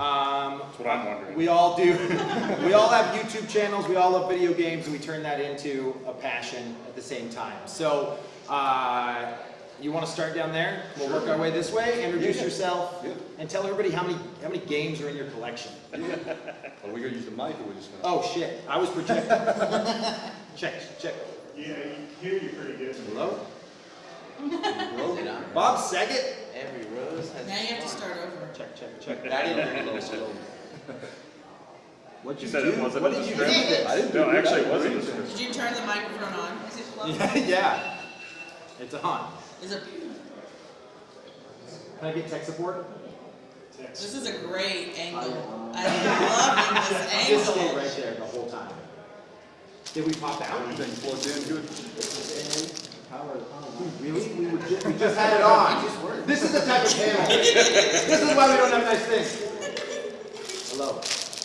Um, That's what I'm wondering. We all do. we all have YouTube channels. We all love video games, and we turn that into a passion at the same time. So, uh, you want to start down there? We'll work our way this way. Introduce Yeah, yeah. yourself Yeah. and tell everybody how many how many games are in your collection. Are we gonna use the mic or we just gonna? Oh shit! I was projecting. check, check. Yeah, you hear you pretty good. Hello, Bro? Bob Saget. Every rose has. Now you have to start over. Check, check, check. Not even a little slow. What'd You you said do? it wasn't what in did you do? script? I didn't do No, it. actually, it wasn't do script. Did you turn the microphone on? Is it low? yeah, it's on. Is it? Can I get tech support? This is a great angle. I'm loving this angle. Just stay angle. right there the whole time. Did we pop out? Everything plugged in good? Really? We, were ju- we just had it on. This is the type of channel. This is why we don't have nice things. Hello.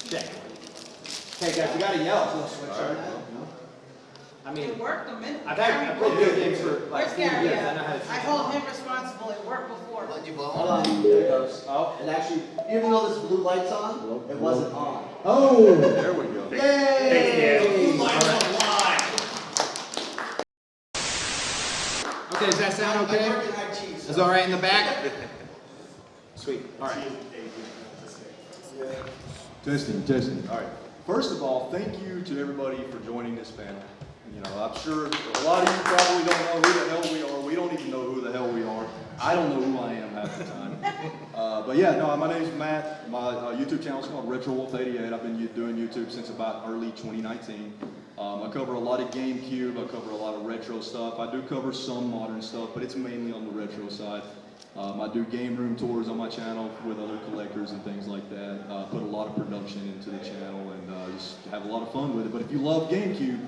Check. Hey guys, we gotta yell. I mean, It worked a minute. I've had, I've played video games for like Where's 40 Gary? years. I know how to. I hold him responsible. It worked before. Let you blow Hold on. on, there it goes. Oh. And actually, even though this blue light's on, it wasn't on. Oh! There we go. Yay! Okay, does that sound okay? Is all right in the back? Sweet. All right. Testing, testing. All right. First of all, thank you to everybody for joining this panel. You know, I'm sure a lot of you probably don't know who the hell we are. We don't even know who the hell we are. I don't know who I am half the time. Uh, but yeah, no, my name's Matt. My uh, YouTube channel is called Retro Wolf 88. I've been doing YouTube since about early 2019. Um, I cover a lot of GameCube. I cover a lot of retro stuff. I do cover some modern stuff, but it's mainly on the retro side. Um, I do game room tours on my channel with other collectors and things like that. Uh, put a lot of production into the channel and uh, just have a lot of fun with it. But if you love GameCube,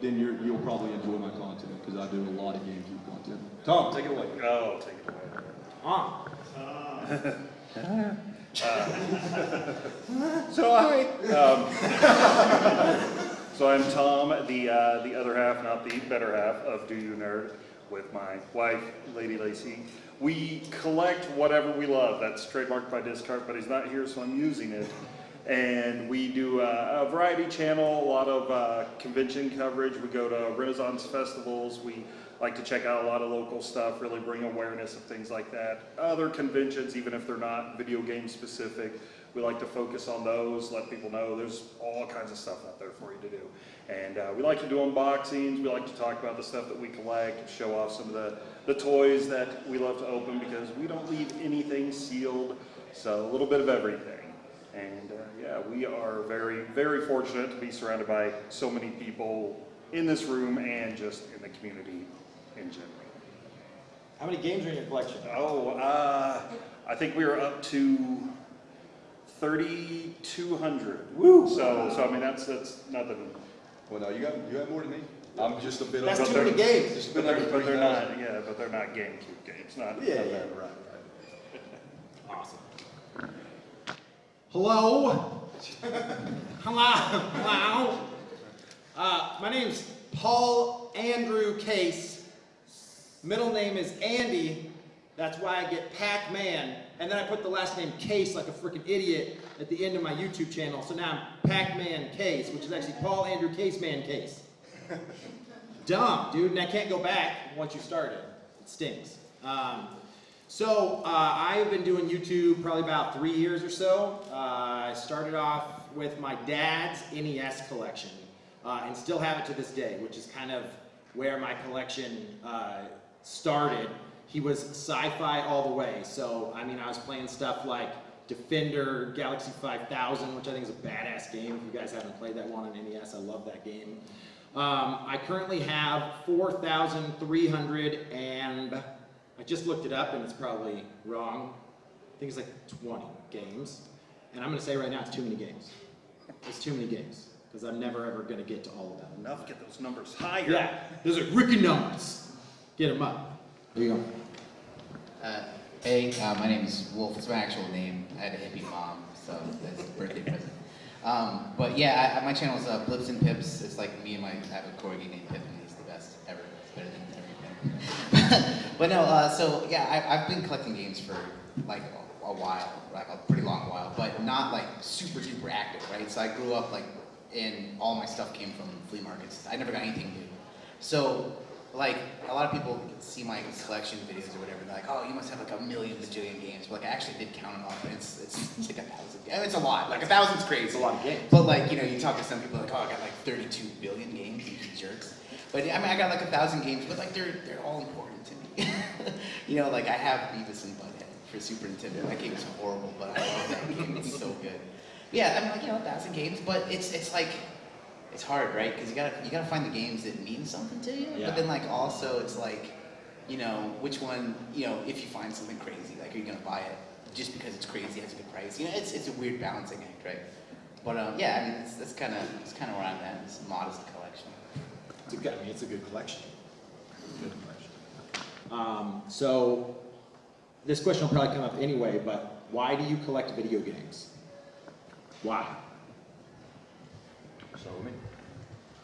then you're, you'll probably enjoy my content because I do a lot of GameCube content. Tom, take it away. Oh, take it away. On. So I, um, so I'm Tom, the uh, the other half, not the better half of Do You Nerd, with my wife, Lady Lacey. We collect whatever we love. That's trademarked by Discard, but he's not here, so I'm using it. And we do uh, a variety channel, a lot of uh, convention coverage. We go to Renaissance festivals. We like to check out a lot of local stuff, really bring awareness of things like that. Other conventions, even if they're not video game specific, we like to focus on those, let people know there's all kinds of stuff out there for you to do. And uh, we like to do unboxings, we like to talk about the stuff that we collect, show off some of the, the toys that we love to open because we don't leave anything sealed, so a little bit of everything. And uh, yeah, we are very, very fortunate to be surrounded by so many people in this room and just in the community in general. How many games are in your collection? Oh, uh, I think we are up to 3,200. Woo! So, so I mean, that's, that's nothing. Well, no, you got you got more than me. I'm just a bit That's of too many games. Just a But bit they're, but they're not, yeah, but they're not GameCube games, not. Yeah, not yeah, that. right, right. Awesome. Hello. Hello. Hello. Uh, my name's Paul Andrew Case. Middle name is Andy. That's why I get Pac-Man. And then I put the last name Case like a freaking idiot at the end of my YouTube channel. So now I'm Pac-Man Case, which is actually Paul Andrew Case Man Case. Dumb, dude, and I can't go back once you started. It stinks. Um, so uh, I've been doing YouTube probably about three years or so. Uh, I started off with my dad's NES collection uh, and still have it to this day, which is kind of where my collection uh, started. He was sci-fi all the way. So I mean, I was playing stuff like Defender, Galaxy 5000, which I think is a badass game. If you guys haven't played that one on NES, I love that game. Um, I currently have 4,300 and I just looked it up and it's probably wrong. I think it's like 20 games. And I'm going to say right now it's too many games. It's too many games because I'm never ever going to get to all of them. Enough, get those numbers higher. Yeah, those are Ricky numbers. Get them up. There you go. Uh, hey, uh, my name is Wolf. It's my actual name. I had a hippie mom, so that's a birthday present. Um, but yeah, I, I- my channel is uh, Blips and Pips. It's like me and my, I have a corgi named Pip, and he's the best ever. It's better than everything. but no, uh, so yeah, I, I've been collecting games for like a a while, like a pretty long while, but not like super duper active, right? So I grew up like, and all my stuff came from flea markets. I never got anything new. So, like, a lot of people see my collection videos or whatever, they're like, oh, you must have like a million bajillion games. But like, I actually did count them off, and it's, it's, it's like a thousand. Yeah, It's a lot. Like, a thousand's crazy. It's a lot of games. But like, you know, you talk to some people like, oh, I got like 32 billion games, you jerks. But I mean, I got like a thousand games, but like they're they're all important to me. you know, like I have Beavis and Butthead for Super Nintendo. That game is horrible, but I love that game. It's so good. Yeah, I mean, like you know, a thousand games, but it's it's like it's hard, right? Because you gotta you gotta find the games that mean something to you. Yeah. But then like also it's like, you know, which one? You know, if you find something crazy, like are you gonna buy it just because it's crazy, has a good price? You know, it's it's a weird balancing act, right? But um, yeah, I mean, that's that's kind of that's kind of where I'm at. It's modest. It's a good, I mean, it's a good collection. Good collection. Um, so, this question will probably come up anyway, but why do you collect video games? Why? So me.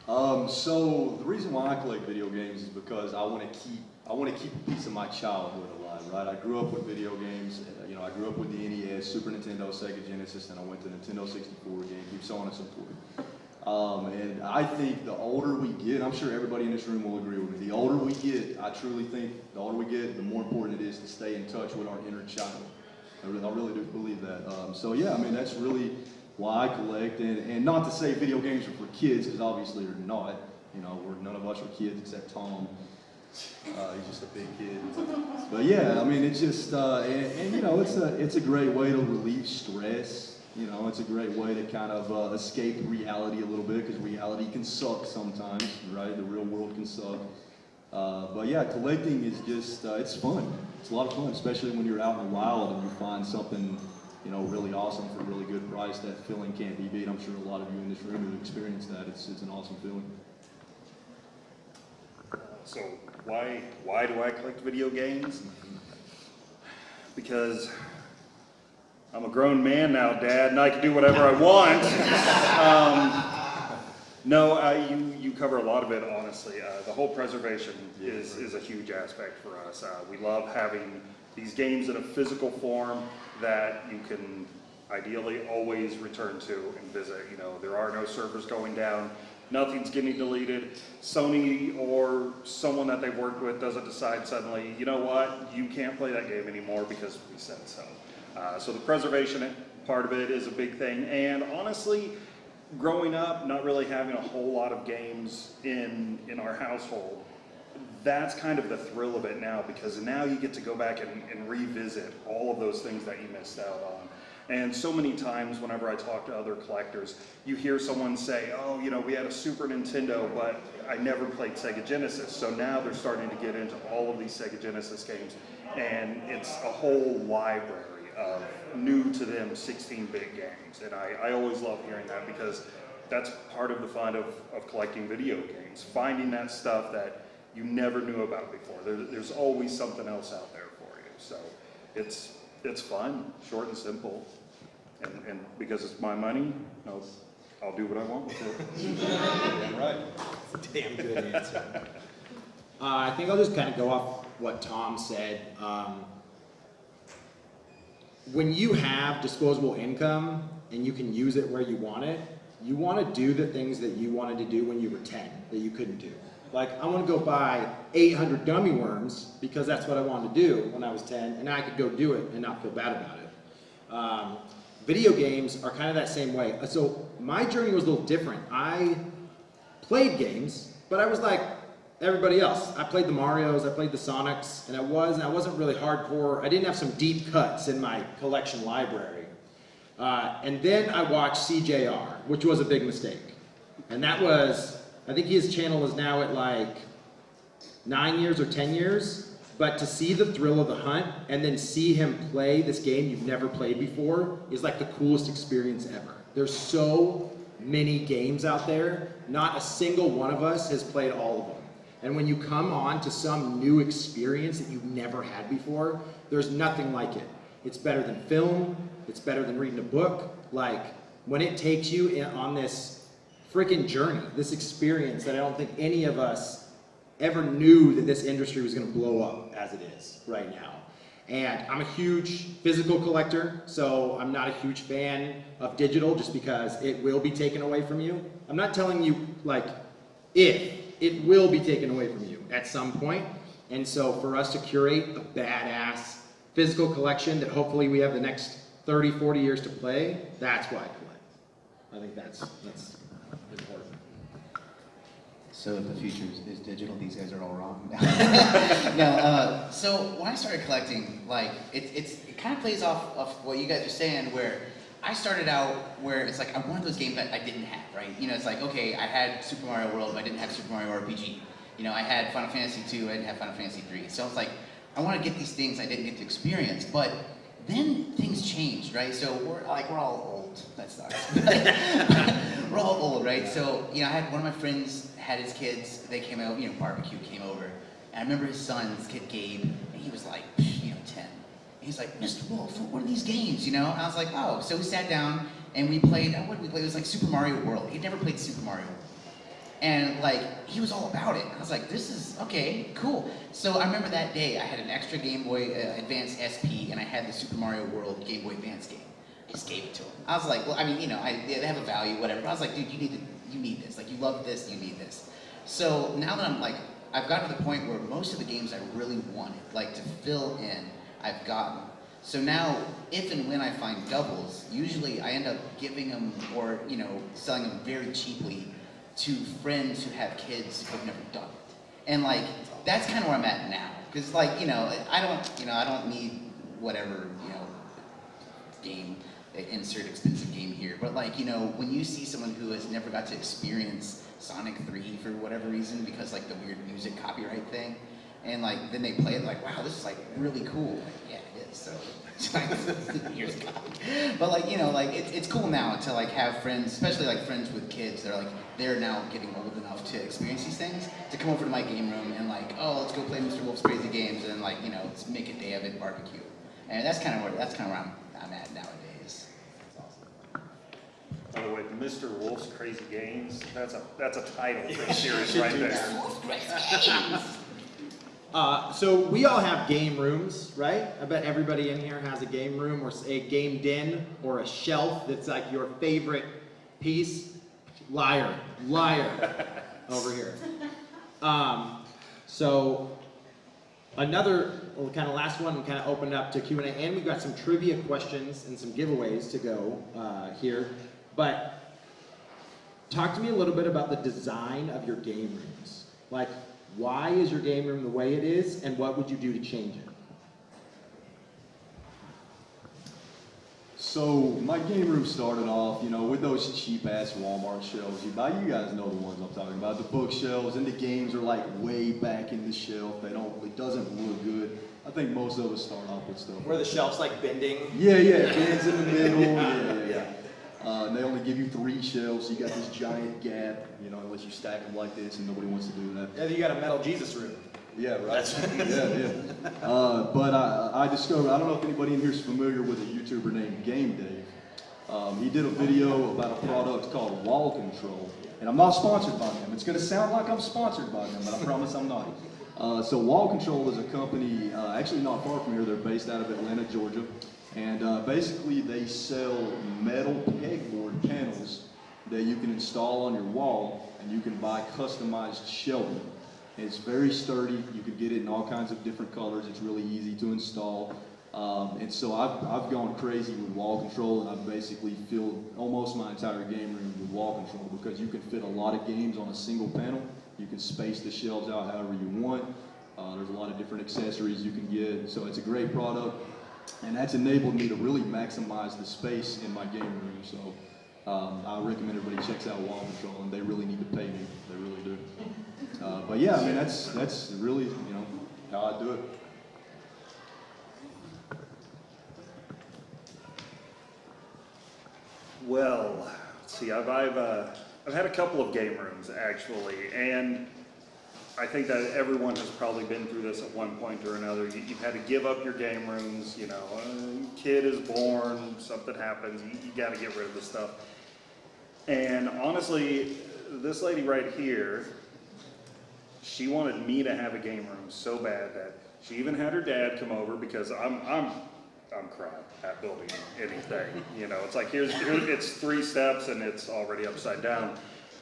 Um, so the reason why I collect video games is because I want to keep I want to keep a piece of my childhood alive, right? I grew up with video games. uh, You know, I grew up with the NES, Super Nintendo, Sega Genesis, and I went to Nintendo 64, GameCube, so on and so forth. Um, and I think the older we get, I'm sure everybody in this room will agree with me. The older we get, I truly think the older we get, the more important it is to stay in touch with our inner child. I really, I really do believe that. Um, so yeah, I mean that's really why I collect, and, and not to say video games are for kids, because obviously they're not. You know, we're none of us are kids except Tom. Uh, he's just a big kid. But yeah, I mean it's just, uh, and, and you know, it's a it's a great way to relieve stress. You know, it's a great way to kind of uh, escape reality a little bit, because reality can suck sometimes, right? The real world can suck. Uh, but yeah, collecting is just, uh, it's fun. It's a lot of fun, especially when you're out in the wild and you find something, you know, really awesome for a really good price. That feeling can't be beat. I'm sure a lot of you in this room have experienced that. It's, it's an awesome feeling. So why why do I collect video games? Because I'm a grown man now, Dad, and I can do whatever I want. um, no, uh, you you cover a lot of it. Honestly, uh, the whole preservation is is a huge aspect for us. Uh, we love having these games in a physical form that you can ideally always return to and visit. You know, there are no servers going down. Nothing's getting deleted. Sony or someone that they've worked with doesn't decide suddenly, you know what, you can't play that game anymore because we said so. Uh, so the preservation part of it is a big thing. And honestly, growing up, not really having a whole lot of games in in our household, that's kind of the thrill of it now because now you get to go back and, and revisit all of those things that you missed out on. And so many times, whenever I talk to other collectors, you hear someone say, Oh, you know, we had a Super Nintendo, but I never played Sega Genesis. So now they're starting to get into all of these Sega Genesis games, and it's a whole library of new to them 16 bit games. And I, I always love hearing that because that's part of the fun of, of collecting video games, finding that stuff that you never knew about before. There, there's always something else out there for you. So it's, it's fun, short and simple. And, and because it's my money, I'll, I'll do what I want with it. Damn right. Damn good answer. Uh, I think I'll just kind of go off what Tom said. Um, when you have disposable income and you can use it where you want it, you want to do the things that you wanted to do when you were 10 that you couldn't do. Like, I want to go buy 800 gummy worms because that's what I wanted to do when I was 10, and I could go do it and not feel bad about it. Um, video games are kind of that same way. So my journey was a little different. I played games, but I was like everybody else. I played the Marios, I played the Sonics, and I was, and I wasn't really hardcore. I didn't have some deep cuts in my collection library. Uh, and then I watched CJR, which was a big mistake. And that was, I think his channel is now at like nine years or 10 years. But to see the thrill of the hunt and then see him play this game you've never played before is like the coolest experience ever. There's so many games out there, not a single one of us has played all of them. And when you come on to some new experience that you've never had before, there's nothing like it. It's better than film, it's better than reading a book. Like, when it takes you in, on this freaking journey, this experience that I don't think any of us ever knew that this industry was going to blow up as it is right now. And I'm a huge physical collector, so I'm not a huge fan of digital just because it will be taken away from you. I'm not telling you like if, it will be taken away from you at some point. And so for us to curate a badass physical collection that hopefully we have the next 30, 40 years to play, that's why I collect. I think that's, that's important. So if the future is, is digital, these guys are all wrong. no, uh, so when I started collecting, like it, it's it kind of plays off of what you guys are saying, where I started out where it's like I wanted those games that I didn't have, right? You know, it's like okay, I had Super Mario World, but I didn't have Super Mario RPG. You know, I had Final Fantasy 2, I didn't have Final Fantasy 3. So it's like I want to get these things I didn't get to experience, but then things changed, right? So we're like we're all old. That sucks. we're all old, right? So you know, I had one of my friends had his kids. They came out. You know, barbecue came over, and I remember his son, his kid Gabe, and he was like, you know, ten. He's like, Mr. Wolf, what are these games? You know? I was like, oh. So we sat down and we played. What did we play? It was like Super Mario World. He'd never played Super Mario. And like he was all about it. I was like, this is okay, cool. So I remember that day I had an extra Game Boy uh, Advance SP and I had the Super Mario World Game Boy Advance game. I just gave it to him. I was like, well, I mean, you know, I, they have a value, whatever. But I was like, dude, you need to, you need this. Like, you love this, you need this. So now that I'm like, I've gotten to the point where most of the games I really wanted, like to fill in, I've gotten. So now, if and when I find doubles, usually I end up giving them or, you know, selling them very cheaply to friends who have kids who've never done it. And like, that's kind of where I'm at now. Because like, you know, I don't, you know, I don't need whatever, you know, game, uh, insert expensive game here. But like, you know, when you see someone who has never got to experience Sonic 3 for whatever reason, because like the weird music copyright thing, and like then they play it like, wow, this is like really cool. Like, yeah, it is. So here's a. But like, you know, like it's it's cool now to like have friends, especially like friends with kids. They're like they're now getting old enough to experience these things to come over to my game room and like, oh, let's go play Mr. Wolf's Crazy Games and like, you know, let's make a day of it barbecue. And that's kind of where that's kind of where I'm, I'm at nowadays. By the way, Mr. Wolf's Crazy Games, that's a, that's a title for a series right there. Uh, so we all have game rooms, right? I bet everybody in here has a game room or a game den or a shelf that's like your favorite piece. Liar, liar, over here. Um, so another, well, kind of last one, we kind of opened up to Q and A, and we've got some trivia questions and some giveaways to go uh, here. But talk to me a little bit about the design of your game rooms. Like, why is your game room the way it is, and what would you do to change it? So my game room started off, you know, with those cheap ass Walmart shelves. You buy, you guys know the ones I'm talking about. The bookshelves and the games are like way back in the shelf. They don't, it doesn't look good. I think most of us start off with stuff. Where the shelves like bending? Yeah, yeah, bins in the middle. Yeah, yeah, yeah. Uh, and they only give you three shells, so you got this giant gap, you know, unless you stack them like this, and nobody wants to do that. Yeah, you got a metal Jesus room. Yeah, right. yeah, yeah. Uh, but I, I discovered, I don't know if anybody in here is familiar with a YouTuber named Game Dave. Um, he did a video about a product called Wall Control. And I'm not sponsored by them. It's going to sound like I'm sponsored by them, but I promise I'm not. Uh, so Wall Control is a company, uh, actually not far from here. They're based out of Atlanta, Georgia. And uh, basically they sell metal pegboard panels that you can install on your wall and you can buy customized shelving. It's very sturdy. You can get it in all kinds of different colors. It's really easy to install. Um, and so I've, I've gone crazy with wall control and I've basically filled almost my entire game room with wall control because you can fit a lot of games on a single panel. You can space the shelves out however you want. Uh, there's a lot of different accessories you can get. So it's a great product. And that's enabled me to really maximize the space in my game room. So um, I recommend everybody checks out Wall Control, and they really need to pay me. They really do. Uh, but yeah, I mean that's that's really you know how I do it. Well, let's see, I've, I've, uh, I've had a couple of game rooms actually, and I think that everyone has probably been through this at one point or another. You, you've had to give up your game rooms, you know, a kid is born, something happens, you, you gotta get rid of the stuff. And honestly, this lady right here, she wanted me to have a game room so bad that She even had her dad come over because I'm, I'm, I'm crying at building anything. You know, it's like here's, here, it's three steps and it's already upside down.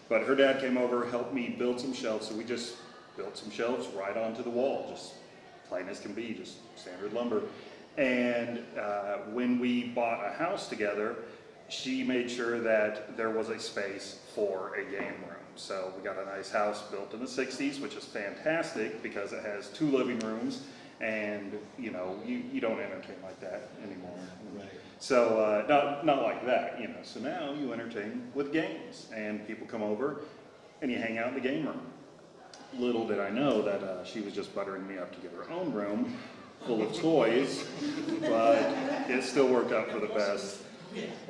But her dad came over, helped me build some shelves, so we just built some shelves right onto the wall, just plain as can be, just standard lumber. And uh, when we bought a house together, she made sure that there was a space for a game room. So we got a nice house built in the 60s, which is fantastic because it has two living rooms, and you know you, you don't entertain like that anymore. Right. So uh, not not like that, you know. So now you entertain with games, and people come over, and you hang out in the game room. Little did I know that uh, she was just buttering me up to get her own room full of toys, but it still worked out for the best.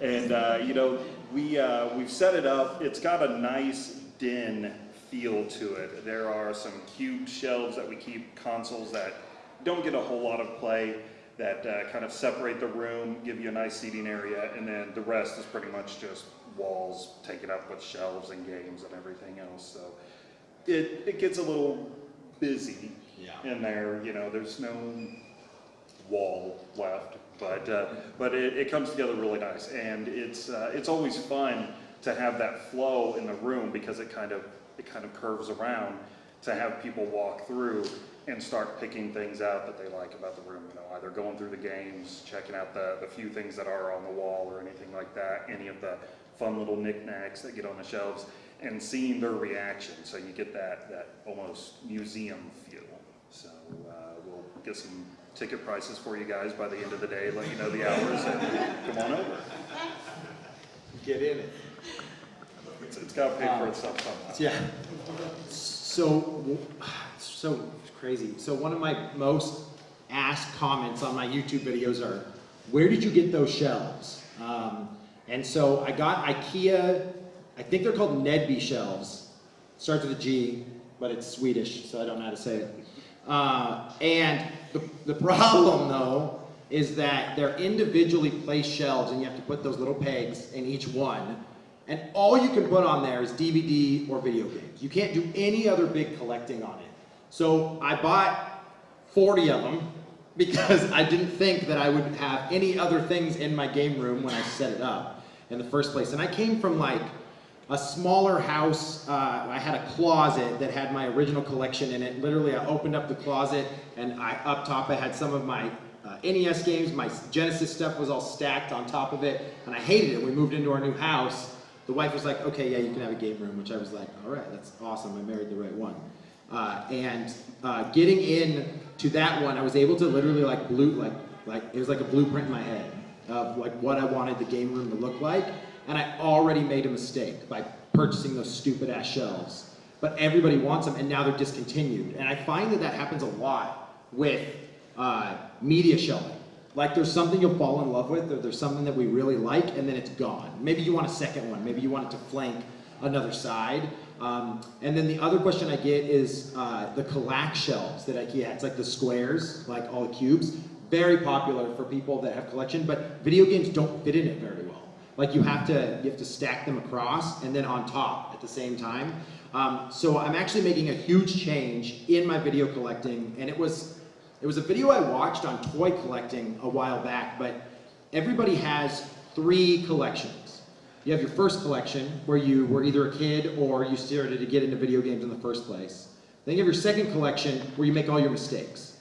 And uh, you know, we uh, we've set it up. It's got a nice den feel to it. There are some cute shelves that we keep consoles that don't get a whole lot of play that uh, kind of separate the room, give you a nice seating area, and then the rest is pretty much just walls taken up with shelves and games and everything else. So it, it gets a little busy Yeah. in there. You know, there's no wall left, but uh, but it, it comes together really nice, and it's uh, it's always fun to have that flow in the room because it kind of it kind of curves around to have people walk through and start picking things out that they like about the room. You know, either going through the games, checking out the the few things that are on the wall or anything like that, any of the fun little knickknacks that get on the shelves, and seeing their reaction. So you get that that almost museum feel. So uh, we'll get some ticket prices for you guys by the end of the day, let you know the hours, and come on over. Get in it. It's, it's got to pay for itself somehow. Yeah. So, so crazy. So one of my most asked comments on my YouTube videos are, where did you get those shelves? Um, and so I got IKEA, I think they're called Gnedby shelves. Starts with a G, but it's Swedish, so I don't know how to say it. Uh, and the, the problem though, is that they're individually placed shelves and you have to put those little pegs in each one. And all you can put on there is DVD or video games. You can't do any other big collecting on it. So I bought 40 of them because I didn't think that I would have any other things in my game room when I set it up in the first place. And I came from like a smaller house. Uh, I had a closet that had my original collection in it. Literally, I opened up the closet and I up top I had some of my uh, NES games. My Genesis stuff was all stacked on top of it, and I hated it. We moved into our new house. The wife was like, "Okay, yeah, you can have a game room," which I was like, "All right, that's awesome. I married the right one." Uh, and uh, getting in to that one, I was able to literally like blue, like like it was like a blueprint in my head of like what I wanted the game room to look like, and I already made a mistake by purchasing those stupid ass shelves. But everybody wants them, and now they're discontinued. And I find that that happens a lot with uh, media shelving. Like there's something you'll fall in love with, or there's something that we really like, and then it's gone. Maybe you want a second one. Maybe you want it to flank another side. Um, and then the other question I get is uh, the Kallax shelves that IKEA has, like the squares, like all the cubes. Very popular for people that have collection, but video games don't fit in it very well. Like you have to you have to stack them across and then on top at the same time. Um, so I'm actually making a huge change in my video collecting, and it was it was a video I watched on toy collecting a while back. But everybody has three collections. You have your first collection where you were either a kid or you started to get into video games in the first place. Then you have your second collection where you make all your mistakes.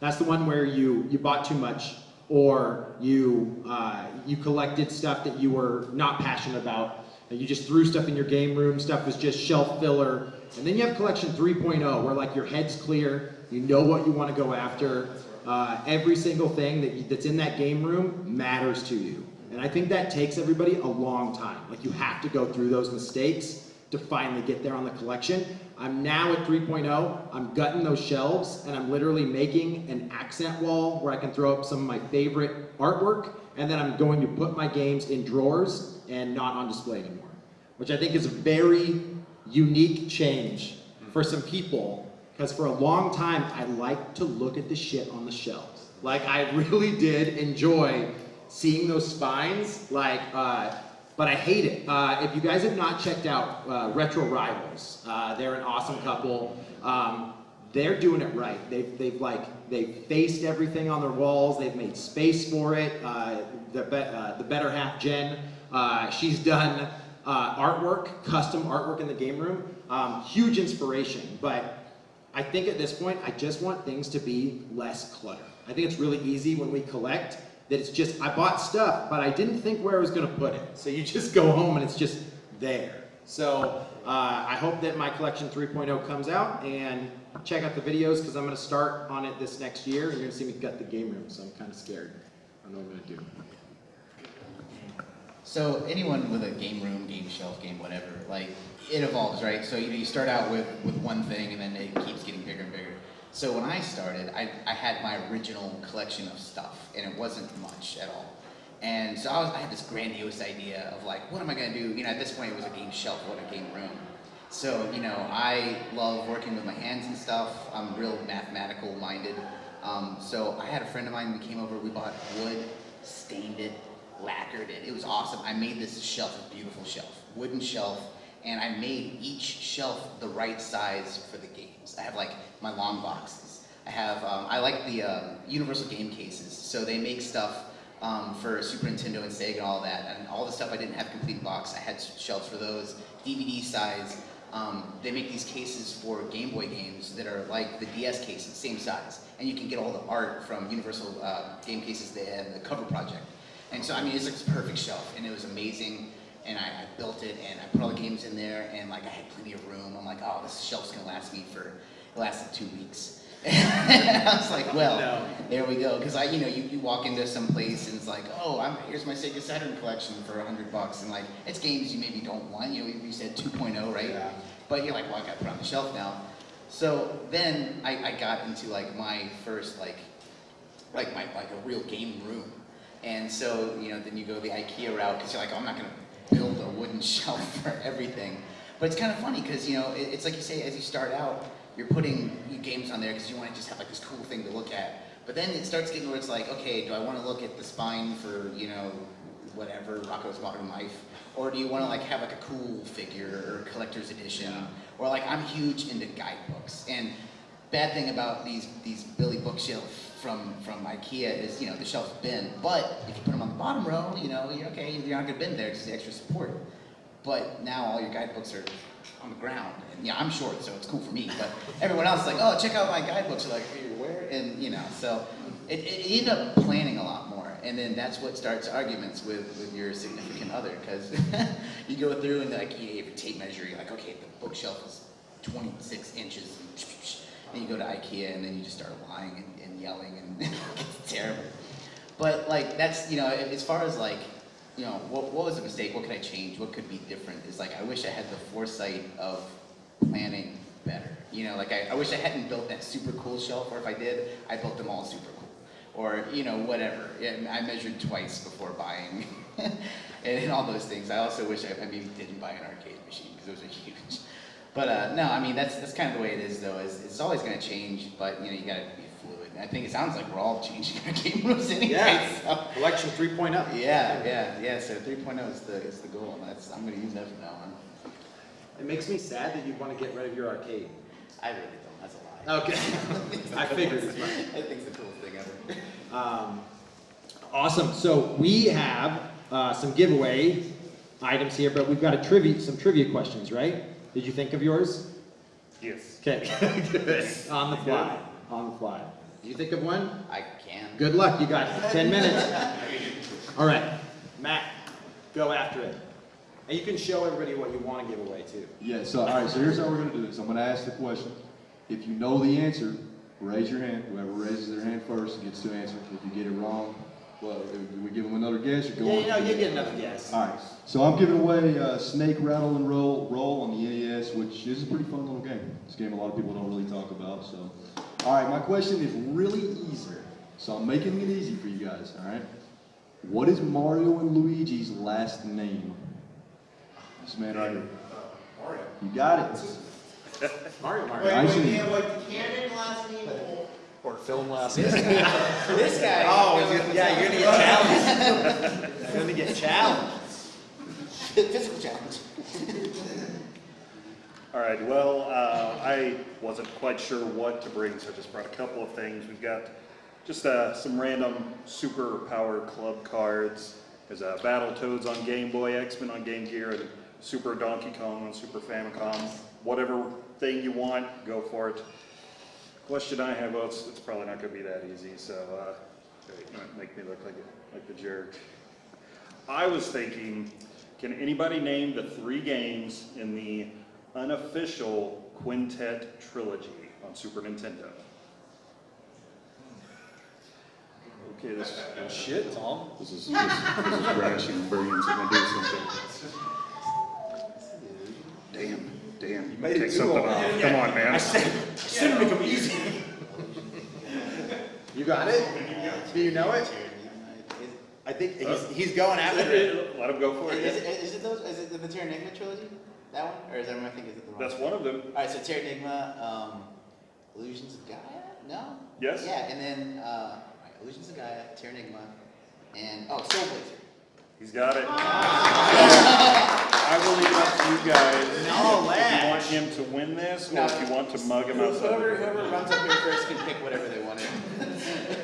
That's the one where you you bought too much or you uh, you collected stuff that you were not passionate about. You just threw stuff in your game room. Stuff was just shelf filler. And then you have collection 3.0 where like your head's clear. You know what you want to go after. Uh, every single thing that you, that's in that game room matters to you. And I think that takes everybody a long time. Like you have to go through those mistakes to finally get there on the collection. I'm now at 3.0. I'm gutting those shelves and I'm literally making an accent wall where I can throw up some of my favorite artwork and then I'm going to put my games in drawers and not on display anymore. Which I think is a very unique change for some people because for a long time I liked to look at the shit on the shelves. Like I really did enjoy seeing those spines like uh, but I hate it. Uh, if you guys have not checked out uh, Retro Rivals, uh, they're an awesome couple. Um, they're doing it right. They've, they've like, they've faced everything on their walls. They've made space for it. Uh, the, be, uh, the better half, Jen, uh, she's done artwork, custom artwork in the game room. Um, huge inspiration, but I think at this point, I just want things to be less clutter. I think it's really easy when we collect that it's just, I bought stuff, but I didn't think where I was gonna put it. So you just go home and it's just there. So uh, I hope that my collection 3.0 comes out and check out the videos because I'm gonna start on it this next year and you're gonna see me gut the game room, so I'm kind of scared. I don't know what I'm gonna do. So anyone with a game room, game shelf, game whatever, like it evolves, right? So you know, you start out with with one thing and then it keeps getting bigger and bigger. So when I started, I, I had my original collection of stuff and it wasn't much at all. And so I, was, I had this grandiose idea of like, what am I gonna do? You know, at this point it was a game shelf, what a game room. So, you know, I love working with my hands and stuff. I'm real mathematical minded. Um, so I had a friend of mine, we came over, we bought wood, stained it, lacquered it. It was awesome. I made this shelf, a beautiful shelf, wooden shelf, and I made each shelf the right size for the games. I have like my long boxes. I have, um, I like the um, Universal game cases. So they make stuff um, for Super Nintendo and Sega and all that. And all the stuff I didn't have complete box, I had shelves for those. DVD size. Um, they make these cases for Game Boy games that are like the DS cases, same size. And you can get all the art from Universal uh, game cases in the cover project. And so, I mean, it's like perfect shelf, and it was amazing. And I, I built it, and I put all the games in there, and like I had plenty of room. I'm like, oh, this shelf's gonna last me for, lasted two weeks. I was like, well, No. there we go. Because I, you know, you, you walk into some place and it's like, oh, I'm, here's my Sega Saturn collection for a hundred bucks, and like, it's games you maybe don't want. You know, you said 2.0, right? Yeah. But you're like, well, I got to put it on the shelf now. So then I, I got into like my first like, like my like a real game room. And so, you know, then you go the IKEA route because you're like, oh, I'm not going to build a wooden shelf for everything. But it's kind of funny because, you know, it, it's like you say, as you start out, you're putting games on there because you want to just have like this cool thing to look at. But then it starts getting where it's like, okay, do I want to look at the spine for, you know, whatever, Rocko's Modern Life? Or do you want to like have like a cool figure or collector's edition? Or like, I'm huge into guidebooks. And bad thing about these these Billy bookshelf from from IKEA is you know the shelf's bend, but if you put them on the bottom row, you know you're okay. You're not gonna bend there because the extra support. But now all your guidebooks are on the ground, and yeah, I'm short, so it's cool for me. But everyone else is like, oh, check out my guidebooks. You're like, "Hey, where? And you know, so it, it you end up planning a lot more, and then that's what starts arguments with with your significant other because you go through and like you have tape measure. You're like, okay, the bookshelf is 26 inches. And you go to IKEA and then you just start lying and, and yelling and it's terrible. But like that's you know as far as like you know what what was a mistake? What could I change? What could be different? Is like I wish I had the foresight of planning better. You know, like I, I wish I hadn't built that super cool shelf, or if I did, I built them all super cool. Or you know whatever. I measured twice before buying, and, and all those things. I also wish I, I maybe didn't buy an arcade machine because those are huge. But uh, no, I mean that's that's kind of the way it is though. Is it's always going to change, but you know you got to be I think it sounds like we're all changing our game rules anyway. Yeah. So. Collection 3.0. Yeah, yeah, yeah. So 3.0 is the is the goal, and that's I'm going to use that from now on. It makes me sad that you want to get rid of your arcade. I really don't. That's a lie. Okay. I figured as much. I think it's the coolest thing ever. Um, awesome. So we have uh, some giveaway items here, but we've got a trivia, some trivia questions, right? Did you think of yours? Yes. Okay. Good. On the fly. On the fly. Did you think of one? I can. Good luck. You got 10 minutes. All right. Matt, go after it. And you can show everybody what you want to give away too. Yeah, so, all right, so here's how we're gonna do this. I'm gonna ask the question. If you know the answer, raise your hand. Whoever raises their hand first gets to answer. If you get it wrong, well, do we give them another guess or go Yeah, on? you know, you get another guess. All right, so I'm giving away uh, Snake Rattle and Roll Roll on the NES, which is a pretty fun little game. It's a game a lot of people don't really talk about. So, all right, my question is really easy. So I'm making it easy for you guys. All right, what is Mario and Luigi's last name? This man right here. Mario. You got it. Mario, Mario. Wait, I wait, see. we have like the canon last name or? Or film last name. this guy. Oh, he's gonna- yeah, you're gonna get challenged. You're gonna get challenged. Physical challenge. All right, well, uh, I wasn't quite sure what to bring, so I just brought a couple of things. We've got just uh, some random super power club cards. There's uh, Battletoads on Game Boy, X-Men on Game Gear, and Super Donkey Kong on Super Famicom. Whatever thing you want, go for it. Question I have, well, it's, it's probably not gonna be that easy, so, uh, make me look like, a- like the jerk. I was thinking, can anybody name the three games in the unofficial Quintet trilogy on Super Nintendo? Okay, this, is Shit, Tom. this is, this, this is rash and brilliant, I'm gonna do something. Damn, damn, you made it take too something long. off, come on, man. Shouldn't make them easy. You got it? Do you know it? I think he's, he's going after it. Let him go for Is, it. it, is it those? Is it the Terranigma trilogy? That one, or is that one I think is it the wrong? That's one of them, All right, so Terranigma, um, Illusions of Gaia? No. Yes. Yeah, and then uh, right, Illusions of Gaia, Terranigma, and oh, Soul Blazer. he's got it. I will leave it up to you guys. No, If you want him to win this, or No. if you want to mug him outside. Whoever, the whoever door. runs up here first can pick whatever they wanted.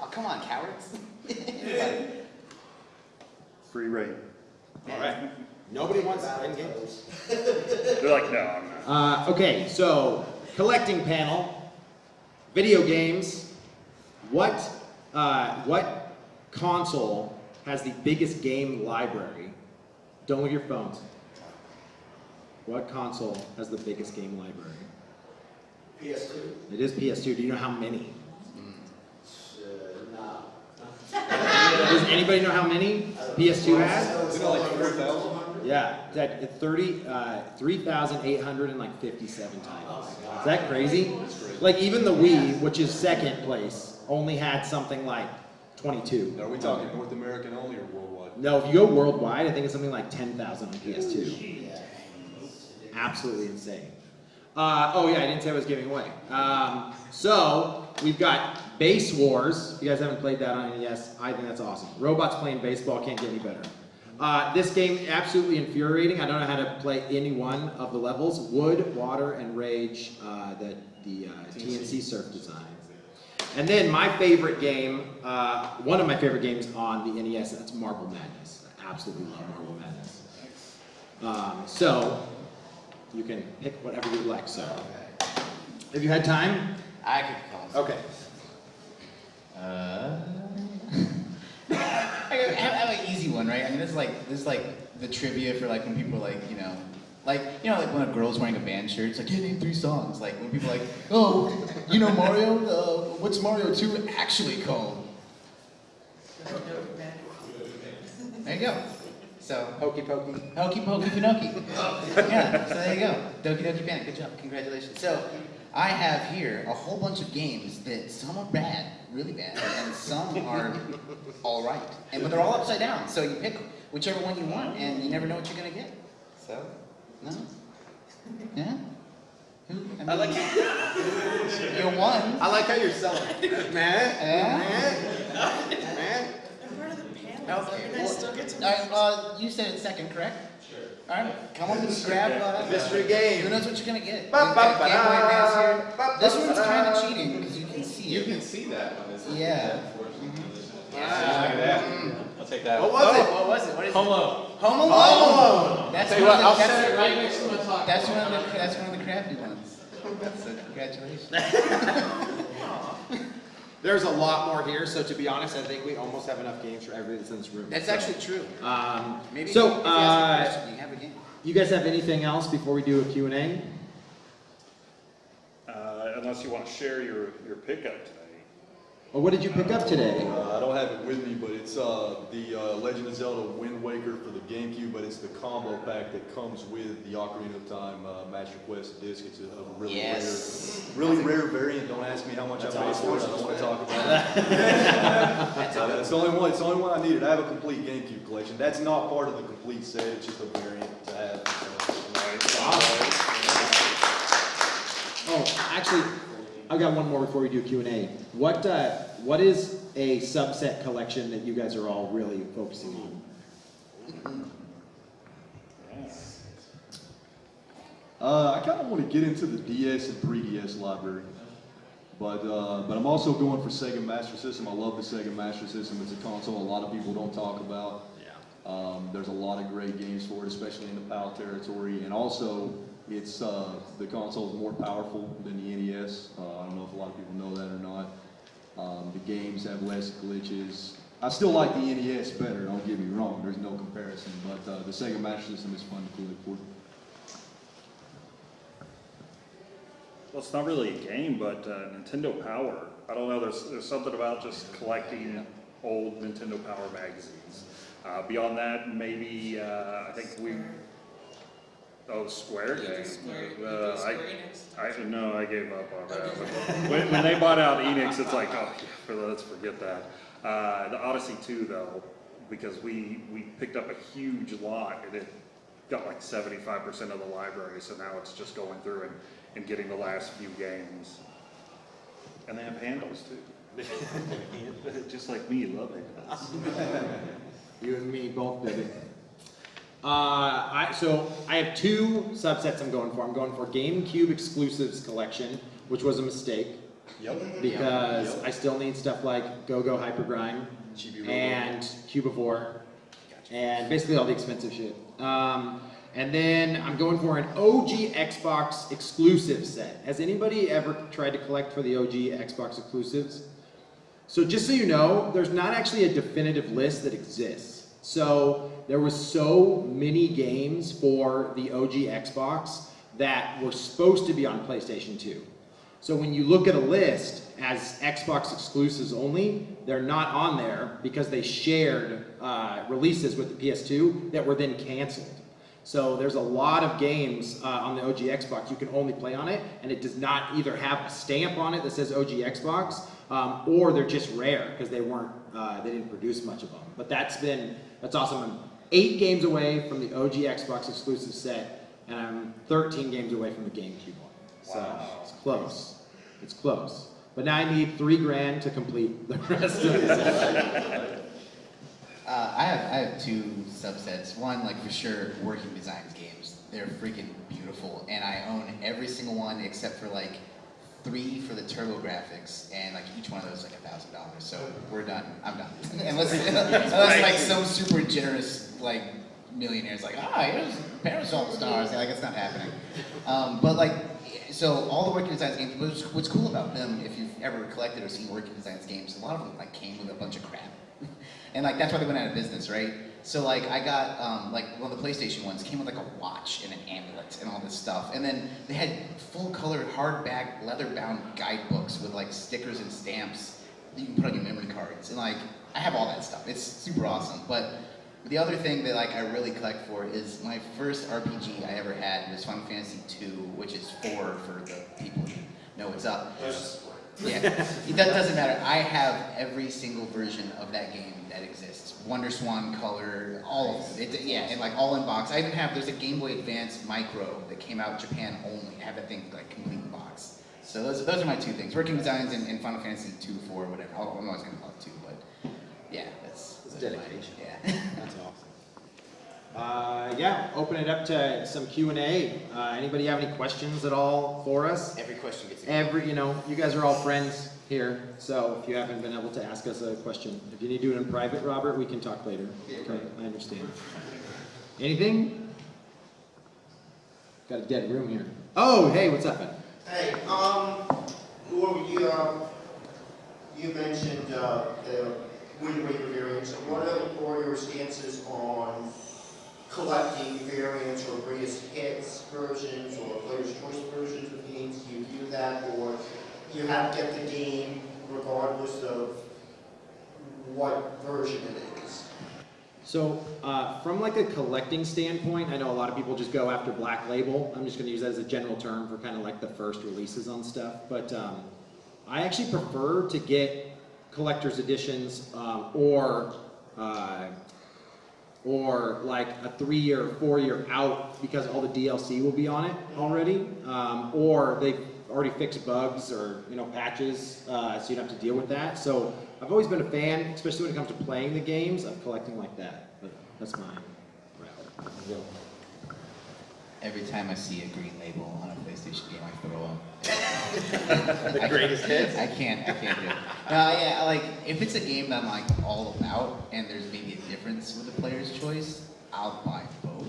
oh, come on, cowards. Free reign. All right. Nobody wants in games. They're like, no, I'm not. Uh, okay, so collecting panel, video games. What uh, what console has the biggest game library? Don't look at your phones. What console has the biggest game library? PS2? It is PS2. Do you know how many? Uh, no. Does anybody know how many PS2 has? Isn't it like four thousand? Yeah, it's at it's 30, uh, 3,857 titles. Is that crazy? Like even the Wii, which is second place, only had something like 22. Are we talking North American only or worldwide? No, if you go worldwide, I think it's something like 10,000 on PS2. Absolutely insane. Uh, oh yeah, I didn't say I was giving away. Um, so we've got Base Wars. If you guys haven't played that on NES, I think that's awesome. Robots playing baseball can't get any better. Uh, this game absolutely infuriating. I don't know how to play any one of the levels. Wood, Water, and Rage uh, that the uh, TNC Surf designed. And then my favorite game, uh, one of my favorite games on the NES, that's Marble Madness. I absolutely love Marble Madness. Um, so, you can pick whatever you'd like, so. Have you had time? I could call. Okay. I have, I have an easy one, right? I mean, this is like this is like the trivia for like when people are like, you know, like you know, like when a girl's wearing a band shirt, it's like, yeah, name three songs. Like when people are like, oh, you know Mario? Uh, what's Mario Two actually called? There you go. So Hokey pokey. Hokey Pokey Pinocchio. yeah, so there you go. Doki Doki Panic. Good job. Congratulations. So I have here a whole bunch of games that some are bad, really bad, and some are all right. And but they're all upside down. So you pick whichever one you want, and you never know what you're gonna get. So, no, yeah. Who? I, mean, I like you won. I like how you're selling. Man, Yeah. man, man. I'm part of the panel, so you guys still get to. All right, uh, you said it second, correct? Sure. All right, come on and grab. Uh, Mystery game. Who knows what you're gonna get? Ba, We've ba, ba, Game Boy Advance here. ba, This ba, one's kind of cheating because you can see You it. can see that one. It's Yeah. I'll take that. What one. was it? What was it? What is Home it? Alone. Home Alone. Home That's Tell you one what, of I'll the, set it that's, right next to my talk. that's one of the that's one of the crafty ones. So congratulations. There's a lot more here, so to be honest, I think we almost have enough games for everybody that's in this room. That's So, actually true. Um, Maybe so, if you ask a uh, question, you have a game. you guys have anything else before we do a Q&A? Uh, unless you want to share your, your pickup today. Or what did you pick up today? Uh, I don't have it with me, but it's uh, the uh, Legend of Zelda Wind Waker for the GameCube, but it's the combo pack that comes with the Ocarina of Time uh, Master Quest disc. It's a, a really Yes. rare, really rare variant. Don't ask me how much I paid for it. I don't want to talk about it. Uh, it's the only one. It's the only one I needed. I have a complete GameCube collection. That's not part of the complete set. It's just a variant to have. Oh, actually, I've got one more before we do Q&A. What, uh, what is a subset collection that you guys are all really focusing on? I kind of want to get into the DS and 3DS library. But, uh, but I'm also going for Sega Master System. I love the Sega Master System. It's a console a lot of people don't talk about. Yeah. Um, there's a lot of great games for it, especially in the PAL territory. And also, it's, uh, the console is more powerful than the NES. Uh, I don't know if a lot of people know that or not. Um, the games have less glitches. I still like the NES better, don't get me wrong, there's no comparison, but, uh, the Sega Master System is fun to collect for. Well, it's not really a game, but uh, Nintendo Power. I don't know. There's there's something about just collecting old Nintendo Power magazines. Uh, beyond that, maybe uh, I think we. Oh, Square You game. Square- you Uh, just I, Square Enix. I don't know. I gave up on that. But when, when they bought out Enix, it's like, oh, yeah, for- let's forget that. Uh, the Odyssey 2, though, because we we picked up a huge lot and it got like 75% of the library, so now it's just going through and, and getting the last few games. And they have handles too. just like me, love handles. You and me both, baby. Uh, I, so I have two subsets I'm going for. I'm going for GameCube exclusives collection, which was a mistake Yep. because I still need stuff like Go-Go Hypergrind and Cubivore and basically all the expensive shit. Um, and then I'm going for an OG Xbox exclusive set. Has anybody ever tried to collect for the OG Xbox exclusives? So just so you know, there's not actually a definitive list that exists. So there was so many games for the OG Xbox that were supposed to be on PlayStation 2. So when you look at a list as Xbox exclusives only, they're not on there because they shared uh, releases with the PS2 that were then canceled. So there's a lot of games uh, on the OG Xbox you can only play on it, and it does not either have a stamp on it that says OG Xbox, um, or they're just rare because they weren't, uh, they didn't produce much of them. But that's been, that's awesome. I'm eight games away from the OG Xbox exclusive set, and I'm 13 games away from the GameCube one. So it's close. It's close. But now I need three grand to complete the rest of the set. Uh, I have I have two subsets. One, like for sure, working designs games. They're freaking beautiful, and I own every single one except for like three for the TurboGrafx, and like each one of those is like a thousand dollars. So we're done. I'm done. unless unless like some super generous like millionaires like ah here's Parasol stars. Like it's not happening. Um, but like so all the working designs games. What's, what's cool about them, if you've ever collected or seen working designs games, a lot of them like came with a bunch of crap. And like that's why they went out of business, right? So like I got um, like one of the PlayStation ones came with like a watch and an amulet and all this stuff, and then they had full colored hardback leather bound guidebooks with like stickers and stamps that you can put on your memory cards, and like I have all that stuff. It's super awesome. But the other thing that like I really collect for is my first RPG I ever had was Final Fantasy II, which is four for the people who know what's up. Yeah, that doesn't matter. I have every single version of that game that exists. Wonder Swan color, all of it. It- yeah, and like all in box. I even have there's a Game Boy Advance Micro that came out Japan only. I have that thing like complete in box. So those, those are my two things: working designs and, and Final Fantasy two, four, whatever. I'm always gonna call it two, but yeah, that's, It's that's my- dedication. yeah. That's awesome. Uh, yeah, open it up to some Q and A. Uh, anybody have any questions at all for us? Every question gets a Every, you know, you guys are all friends here, so if you haven't been able to ask us a question, if you need to do it in private, Robert, we can talk later. Okay, I understand. Anything? Got a dead room here. Oh, hey, what's up, man? Hey, um, Laura, you, um, you mentioned, uh, the Wind Waker variants. What are, what are your stances on collecting variants or greatest hits versions or player's choice versions of games? Do you do that, or you have to get the game regardless of what version it is? So, uh, from like a collecting standpoint, I know a lot of people just go after Black Label. I'm just going to use that as a general term for kind of like the first releases on stuff. But um, I actually prefer to get collector's editions um, or uh, or like a three-year, four-year out because all the DLC will be on it already, um, or they've already fixed bugs or you know patches, uh, so you don't have to deal with that. So I've always been a fan, especially when it comes to playing the games, of collecting like that. But that's my route. every time I see a green label on a PlayStation game, I throw up. The greatest hits? I can't, I can't do it. No, yeah, like, if it's a game that I'm like all about and there's maybe a difference with the player's choice, I'll buy both.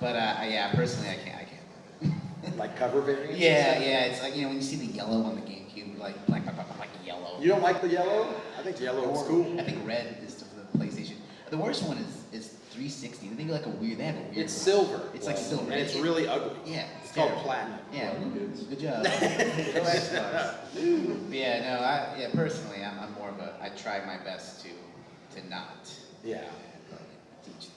But, uh, yeah, personally, I can't, I can't. Like cover variants? Yeah, yeah, it's like, you know, when you see the yellow on the GameCube, like, like, like, like, like yellow. You don't like the yellow? I think yellow is cool. I think red is the the PlayStation. The worst one is 360. They think like a weird, they have a weird. It's one. silver. It's like silver. And it's It- really ugly. Yeah. It's called terrible. platinum. Yeah, good job. Go Xbox. But yeah, no, I, yeah, personally, I'm, I'm more of a, I try my best to, to not Yeah. teach.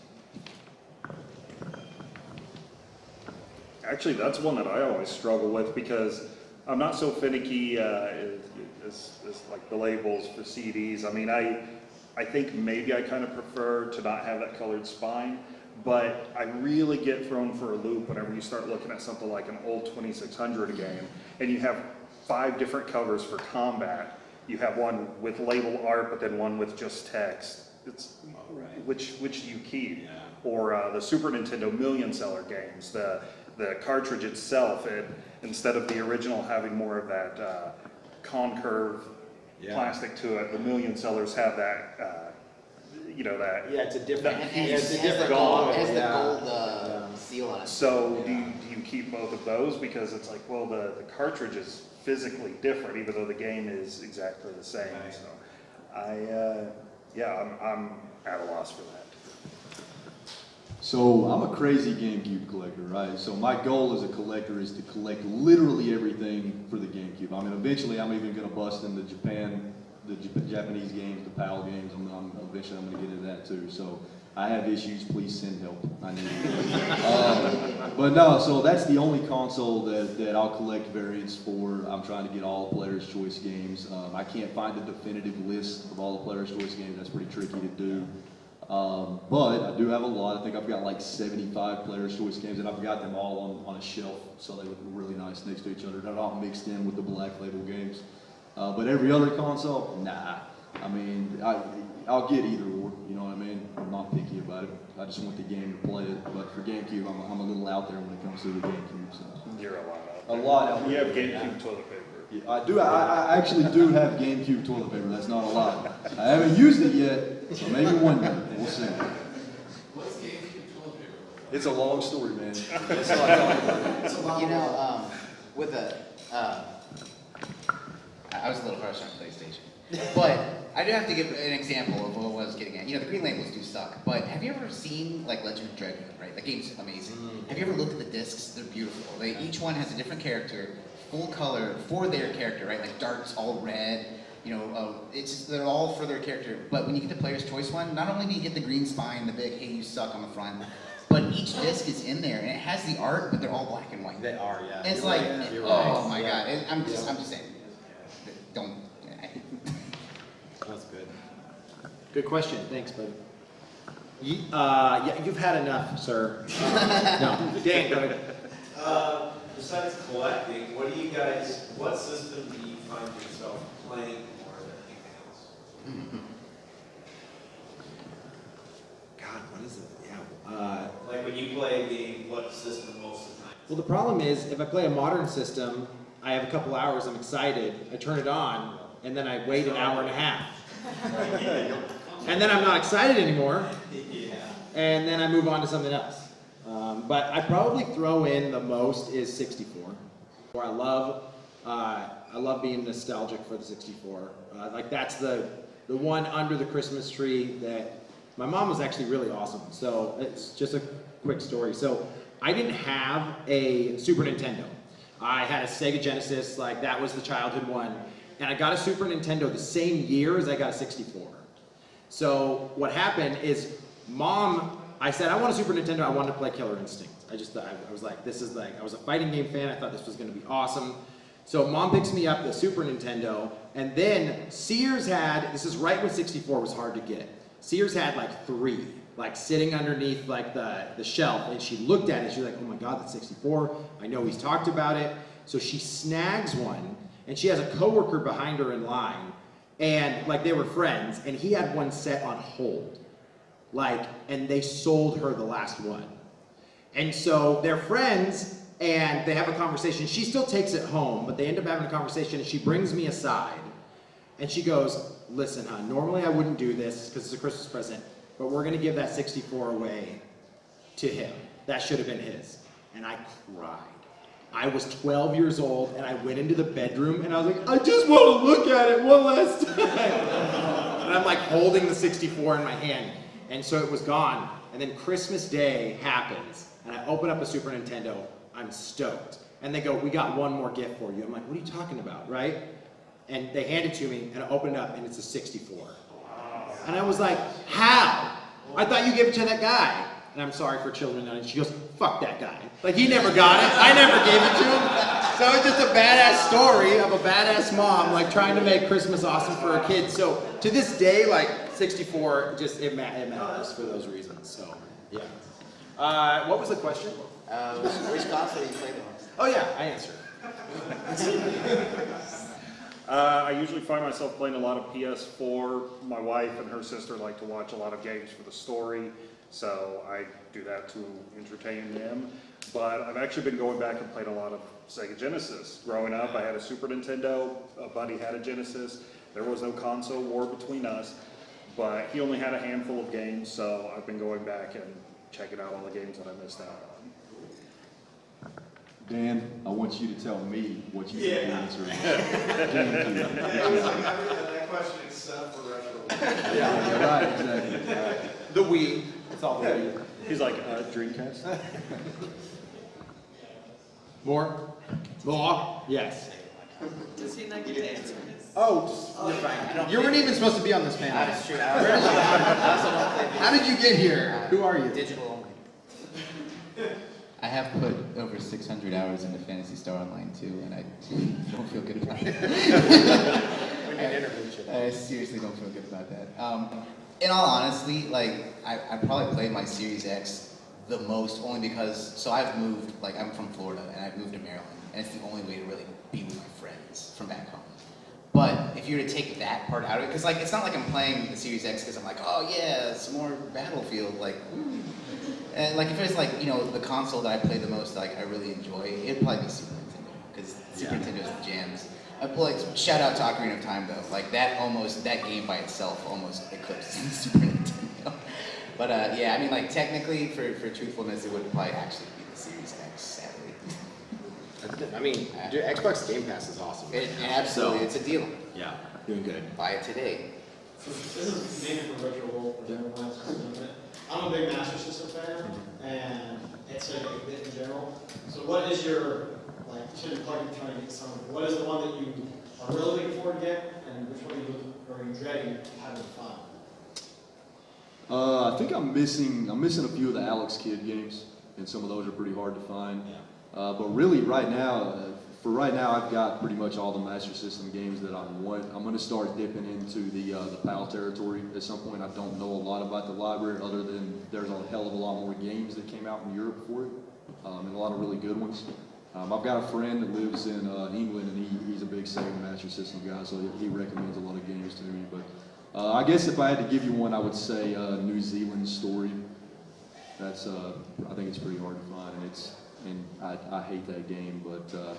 Actually, that's one that I always struggle with because I'm not so finicky uh, as, as, as like the labels for CDs. I mean, I, I think maybe I kind of prefer to not have that colored spine, but I really get thrown for a loop whenever you start looking at something like an old 2600 game and you have five different covers for combat. You have one with label art, but then one with just text. It's which which do you keep? Or uh, the Super Nintendo million seller games, the the cartridge itself, it, instead of the original having more of that uh, concurve Yeah. plastic to it, the million sellers have that, uh, you know, that. Yeah, it's a different, that And, and it's it a has the different gold, it has the yeah. gold uh, Yeah. seal on it. So do you, do you keep both of those? Because it's like, well, the, the cartridge is physically different, even though the game is exactly the same, so. I, uh, yeah, I'm, I'm at a loss for that. So I'm a crazy GameCube collector, right? So my goal as a collector is to collect literally everything for the GameCube. I mean, eventually I'm even gonna bust into Japan, the Jap- Japanese games, the PAL games. I'm, I'm eventually I'm gonna get into that too. So I have issues. Please send help. I need um, but no, so that's the only console that, that I'll collect variants for. I'm trying to get all the Player's Choice games. Um, I can't find a definitive list of all the Player's Choice games. That's pretty tricky to do. Um, but I do have a lot. I think I've got like 75 Player's Choice games, and I've got them all on, on a shelf, so they look really nice next to each other. They're not mixed in with the Black Label games. Uh, but every other console, nah. I mean, I, I'll get either or. You know what I mean? I'm not picky about it. I just want the game to play it. But for GameCube, I'm, I'm a little out there when it comes to the GameCube. So You're a lot out a lot out You have GameCube toilet paper. Yeah, I do. I, I actually do have GameCube toilet paper. That's not a lot. I haven't used it yet, so maybe one day we'll see. It's a long story, man. It's not complicated. You know, um, with a, uh, I I was a little harsh on PlayStation, but I do have to give an example of what I was getting at. You know, the green labels do suck, but have you ever seen like Legend of Dragoon? Right, that game's amazing. Have you ever looked at the discs? They're beautiful. They each one has a different character, full color for their character. Right, like Dart's all red. You know, uh, it's just, they're all for their character. But when you get the player's choice one, not only do you get the green spine, the big "Hey, you suck" on the front, but each disc is in there and it has the art, but they're all black and white. They are, yeah. It's You're like, right, you're oh right. my Yeah. god! And I'm just, I'm just saying, don't. That's good. Good question, thanks, bud. You, uh, yeah, you've had enough, sir. Uh, No, Dan, go ahead. Uh, besides collecting, what do you guys, what system do you find yourself playing more than anything else? God, what is it? Yeah. Uh, Like when you play a game, what system most of the time? well, the problem is, if I play a modern system, I have a couple hours, I'm excited, I turn it on, and then I wait an hour and a half. And then I'm not excited anymore, Yeah. and then I move on to something else. Um, but I probably throw in the most is 64. Where I love, uh, I love being nostalgic for the 64. Uh, like that's the the one under the Christmas tree that my mom was actually really awesome. So it's just a quick story. So I didn't have a Super Nintendo. I had a Sega Genesis, like that was the childhood one, and I got a Super Nintendo the same year as I got a 64. So what happened is, mom, I said I want a Super Nintendo. I wanted to play Killer Instinct. I just thought I was like, this is like I was a fighting game fan. I thought this was going to be awesome. So mom picks me up the Super Nintendo, and then Sears had. This is right when 64 was hard to get. Sears had like three, like sitting underneath like the the shelf, and she looked at it. She's like, oh my god, that's 64. I know he's talked about it. So she snags one, and she has a coworker behind her in line, and like they were friends, and he had one set on hold, like, and they sold her the last one. And so they're friends and they have a conversation. She still takes it home, but they end up having a conversation and she brings me aside and she goes, Listen, hon, normally I wouldn't do this because it's a Christmas present, but we're going to give that 64 away to him. That should have been his. And I cried. I was 12 years old and I went into the bedroom and I was like, I just want to look at it one last time. and I'm like holding the 64 in my hand. And so it was gone. And then Christmas Day happens and I open up a Super Nintendo. I'm stoked. And they go, We got one more gift for you. I'm like, What are you talking about, right? And they hand it to me and I open it up and it's a 64. And I was like, How? I thought you gave it to that guy. And I'm sorry for children. And she goes, Fuck that guy. Like, he never got it. I never gave it to him. So it's just a badass story of a badass mom, like, trying to make Christmas awesome for her kids. So to this day, like, 64, just, it, ma- it matters for those reasons. So, yeah. Uh, what was the question? Uh, which console you play the most? Oh, yeah, I answered. Uh, I usually find myself playing a lot of PS4. My wife and her sister like to watch a lot of games for the story, so I do that to entertain them. But I've actually been going back and playing a lot of Sega Genesis. Growing up, I had a Super Nintendo, a buddy had a Genesis. There was no console war between us, but he only had a handful of games, so I've been going back and checking out all the games that I missed out on. Dan, I want you to tell me what you think the Yeah. answer is. That question is set for retro. Yeah, yeah, right, exactly. The Wii. It's all the Wii. He's like, uh, Dreamcast? More? More? Yes. Does he not get to answer his? Oh, just- you're fine. You weren't even supposed to be on this panel. That's true. I also- I also don't play How did you get here? Who are you? Digital only. I have put over 600 hours into Phantasy Star Online 2, and I don't feel good about it. We need to interview. I seriously don't feel good about that. Um, in all honesty, like I, I probably played my Series X the most only because so I've moved like I'm from Florida and I've moved to Maryland and it's the only way to really be with my friends from back home. But if you were to take that part out of it, because like it's not like I'm playing the Series X because I'm like, oh yeah, it's more Battlefield, like. ooh. And like if it's like you know the console that I play the most, like I really enjoy, it'd probably be Super Nintendo because Super Nintendo's the jams. I play, like shout out to Ocarina of Time though, like that almost that game by itself almost eclipsed Super Nintendo. But uh, yeah, I mean like technically for for truthfulness, it would probably actually be the Series X, sadly. I mean, dude, Xbox Game Pass is awesome. It, absolutely, it's a deal. Yeah, doing good. Buy it today. So this is mainly for Retro Wolf, for everyone else who's doing it. I'm a big Master System fan, and it's a bit in general. So what is your, like, you said you're trying to get some, what is the one that you are really looking forward to get, and which one are you are you dreading having fun? Uh, I think I'm missing, I'm missing a few of the Alex Kidd games, and some of those are pretty hard to find. Uh, but really, right now, uh, for right now, I've got pretty much all the Master System games that I want. I'm going to start dipping into the uh, the PAL territory at some point. I don't know a lot about the library, other than there's a hell of a lot more games that came out in Europe for it, um, and a lot of really good ones. Um, I've got a friend that lives in uh, England, and he, he's a big Sega Master System guy, so he, recommends a lot of games to me. But uh, I guess if I had to give you one, I would say uh, New Zealand Story. That's uh, I think it's pretty hard to find, and it's and I, I hate that game, but uh,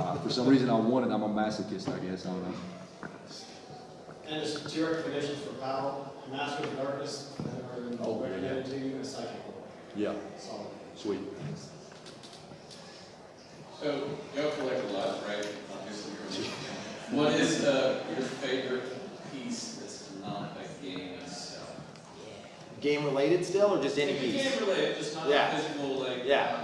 uh, for some reason I want it. I'm a masochist, I guess. I don't know. And just two recommendations for PAL, Master of Darkness, that are Oh, yeah. recommended to you, and Psychic World. Yeah, Solid. sweet. So, you collect a lot, right? Obviously, you're- What is uh, your favorite piece that's not a game itself? Game related still, or just any piece? can't relate, just not Yeah. physical, like, Yeah.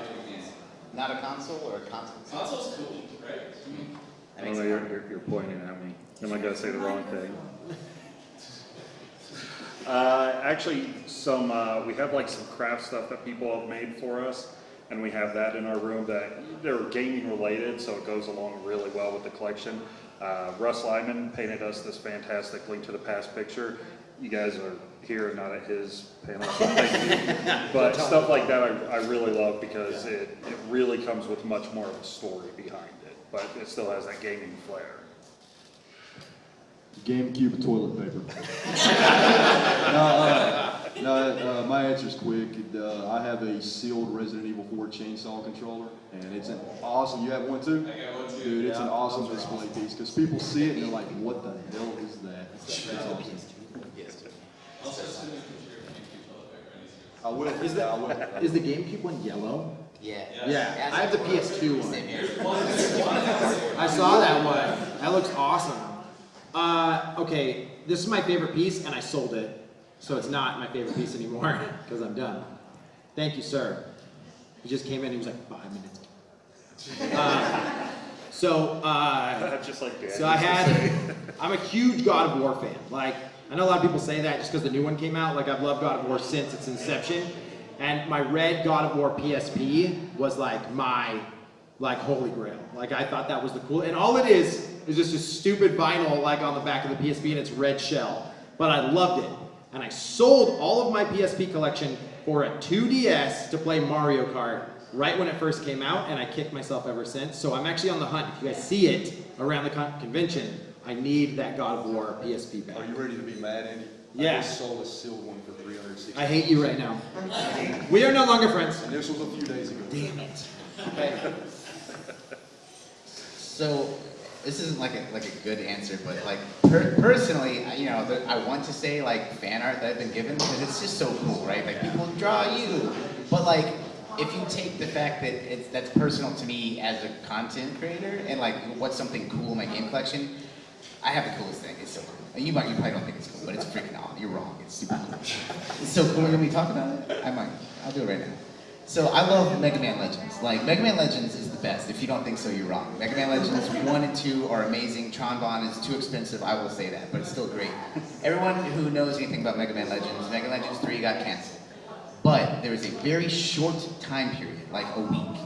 Not video game. Not a console or a console? Console's cool, right? That I makes don't know, you're, you're, you're pointing at me. Am I gonna say the wrong thing? Uh, actually, some, uh, we have like some craft stuff that people have made for us, and we have that in our room that, they're gaming related, so it goes along really well with the collection. Uh, Russ Lyman painted us this fantastic Link to the Past picture. You guys are here, not at his panel, so thank you. But stuff like that I, I really love because it, it really comes with much more of a story behind it, but it still has that gaming flair. GameCube toilet paper. no, uh, No, uh, my answer's quick. Uh, I have a sealed Resident Evil 4 chainsaw controller, and it's an awesome. You have one too? I got one too. Dude, it's an awesome display piece because people see it and they're like, "What the hell is that?" It's awesome. I will. Is that- I will. Is the GameCube one yellow? Yeah. Yeah, I have the PS2 one. I saw that one. That looks awesome. Uh, okay, this is my favorite piece, and I sold it, so it's not my favorite piece anymore because I'm done. Thank you, sir. He just came in. He was like five minutes. Uh, so, uh, Just like Dan. so I had. I'm a huge God of War fan. Like, I know a lot of people say that just because the new one came out. Like, I've loved God of War since its inception. And my red God of War PSP was like my, like, holy grail. Like, I thought that was the cool. And all it is is just a stupid vinyl, like, on the back of the PSP and it's red shell. But I loved it. And I sold all of my PSP collection for a 2DS to play Mario Kart right when it first came out, and I kicked myself ever since. So I'm actually on the hunt. If you guys see it around the con- convention, I need that God of War PSP back. Are you ready to be mad, Andy? Yeah. I just sold a sealed one for 360. I hate you right now. We are no longer friends. And this was a few days ago. Damn it. Okay. So, this isn't like a, like a good answer, but like per- personally, I- you know, the, I want to say like fan art that I've been given because it's just so cool, right? Like people draw you, but like if you take the fact that it's that's personal to me as a content creator and like what's something cool in my game collection, I have the coolest thing. It's so cool. You might, you probably don't think it's cool, but it's freaking awesome. You're wrong. It's super cool. It's so cool. Let me talk about it. I might. I'll do it right now. So I love Mega Man Legends. Like Mega Man Legends is the best. If you don't think so, you're wrong. Mega Man Legends one and two are amazing. Tron Bonne is too expensive. I will say that, but it's still great. Everyone who knows anything about Mega Man Legends, Mega Man Legends three got canceled. But there was a very short time period, like a week,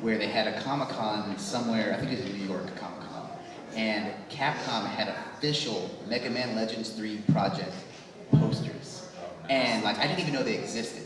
where they had a Comic Con somewhere. I think it was in New York Comic and Capcom had official Mega Man Legends 3 project posters, and like I didn't even know they existed.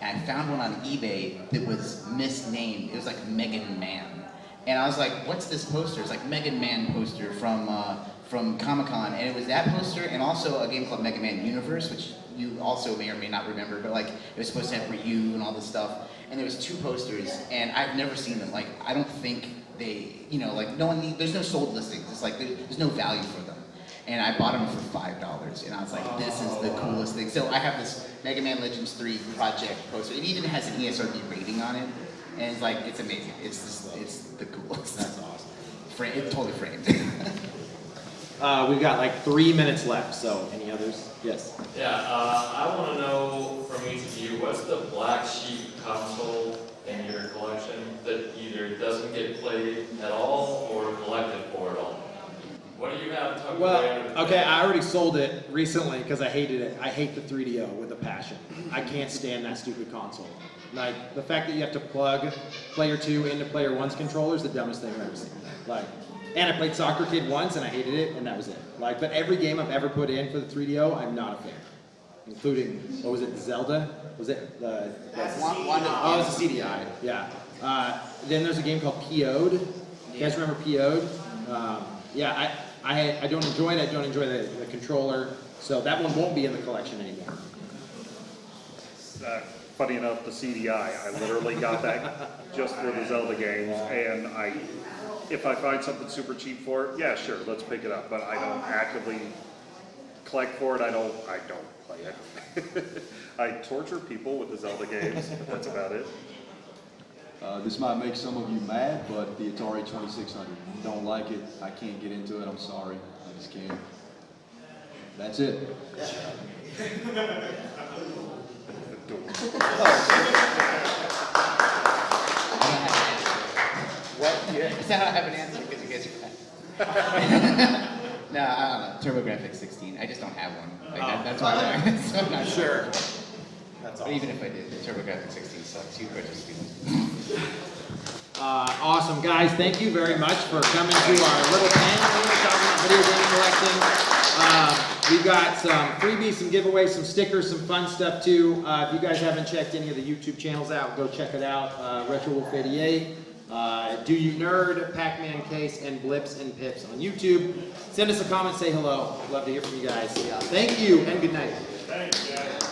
And I found one on eBay that was misnamed. It was like Megan Man, and I was like, "What's this poster?" It's like Megan Man poster from uh, from Comic Con, and it was that poster, and also a game called Mega Man Universe, which you also may or may not remember, but like it was supposed to have Ryu and all this stuff. And there was two posters, and I've never seen them. Like I don't think they, you know, like no one, need, there's no sold listings. It's like there, there's no value for them. And I bought them for five dollars, and I was like, this is the coolest thing. So I have this Mega Man Legends 3 project poster. It even has an ESRB rating on it, and it's like it's amazing. It's just, it's the coolest. That's awesome. Frame, it's totally framed. Uh, we've got like three minutes left, so any others? Yes. Yeah, uh, I want to know from each of you, what's the black sheep console in your collection that either doesn't get played at all or collected for at all? What do you have tucked Well, the okay. I already sold it recently because I hated it. I hate the 3DO with a passion. I can't stand that stupid console. Like, the fact that you have to plug Player 2 into Player 1's controller is the dumbest thing I've ever seen. Like, and I played Soccer Kid once and I hated it and that was it. Like, but every game I've ever put in for the 3DO, I'm not a fan. Including, what was it, Zelda? Was it the... the One- one of- Oh, it's a CDI, yeah. Uh, then there's a game called PO'd. You guys remember PO'd? Um, yeah, I, I, I don't enjoy it. I don't enjoy the, the controller. So that one won't be in the collection anymore. Uh, Funny enough, the CDI, I literally got that just for the Zelda games, and I, if I find something super cheap for it, yeah, sure, let's pick it up, but I don't actively collect for it, I don't, I don't play it. I torture people with the Zelda games, but that's about it. Uh, this might make some of you mad, but the Atari 2600. Don't like it. I can't get into it. I'm sorry. I just can't. That's it. What? Is that how I have an answer? Because you guys are No, I don't know. TurboGrafx 16. I just don't have one. Like, that, that's why I'm so I'm not sure. That's But even if I did, the TurboGrafx 16 sucks. You purchase it. Uh, awesome, guys. Thank you very much for coming to our little panel here talking about video game collecting. Uh, we've got some freebies, some giveaways, some stickers, some fun stuff too. Uh, if you guys haven't checked any of the YouTube channels out, go check it out. Uh, Retro Wolf 88. Uh, Do You Nerd, Pac-Man Case, and Blips and Pips on YouTube. Send us a comment, say hello. Love to hear from you guys. Thank you, and good night. Thanks, guys.